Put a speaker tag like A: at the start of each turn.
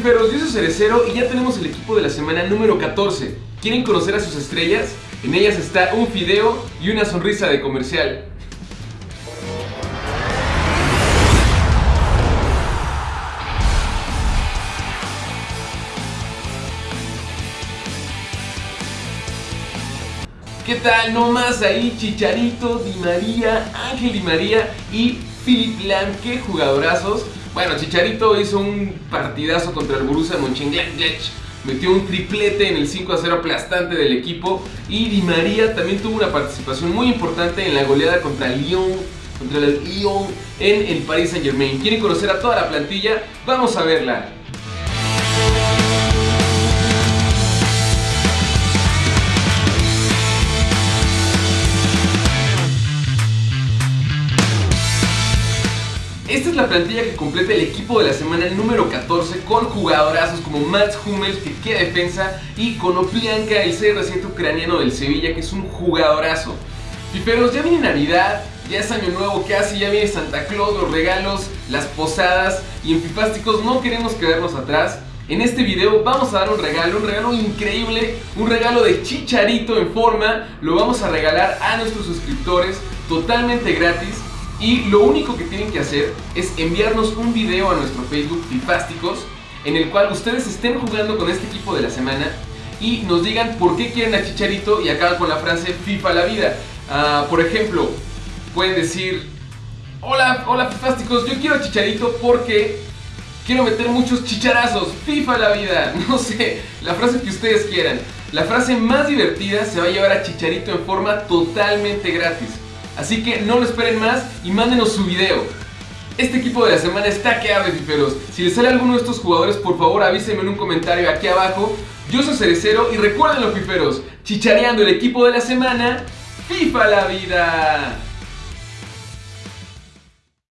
A: fiferos, yo soy Cerecero y ya tenemos el equipo de la semana número 14. ¿Quieren conocer a sus estrellas? En ellas está un fideo y una sonrisa de comercial. ¿Qué tal? No más ahí, Chicharito, Di María, Ángel Di María y Philip Lam, qué jugadorazos. Bueno, Chicharito hizo un partidazo contra el Borussia Mönchengladbach. Metió un triplete en el 5 a 0 aplastante del equipo. Y Di María también tuvo una participación muy importante en la goleada contra Lyon. Contra el Lyon en el Paris Saint Germain. ¿Quieren conocer a toda la plantilla? Vamos a verla. Esta es la plantilla que completa el equipo de la semana número 14 con jugadorazos como Mats Hummels, que queda defensa, y Konoplyanka, el CR7 ucraniano del Sevilla, que es un jugadorazo. Piperos, ya viene Navidad, ya es Año Nuevo casi, ya viene Santa Claus, los regalos, las posadas, y en Fifásticos no queremos quedarnos atrás. En este video vamos a dar un regalo, un regalo increíble, un regalo de chicharito en forma, lo vamos a regalar a nuestros suscriptores totalmente gratis y lo único que tienen que hacer es enviarnos un video a nuestro Facebook Fifásticos en el cual ustedes estén jugando con este equipo de la semana y nos digan por qué quieren a Chicharito y acaban con la frase FIFA la vida. Ah, por ejemplo, pueden decir, hola, hola Fifásticos, yo quiero a Chicharito porque quiero meter muchos chicharazos, FIFA la vida, no sé, la frase que ustedes quieran. La frase más divertida se va a llevar a Chicharito en forma totalmente gratis. Así que no lo esperen más y mándenos su video. Este equipo de la semana está que arde, fiferos. Si les sale alguno de estos jugadores, por favor avísenme en un comentario aquí abajo. Yo soy Cerecero y recuerden los fiferos, chichareando el equipo de la semana, FIFA la vida.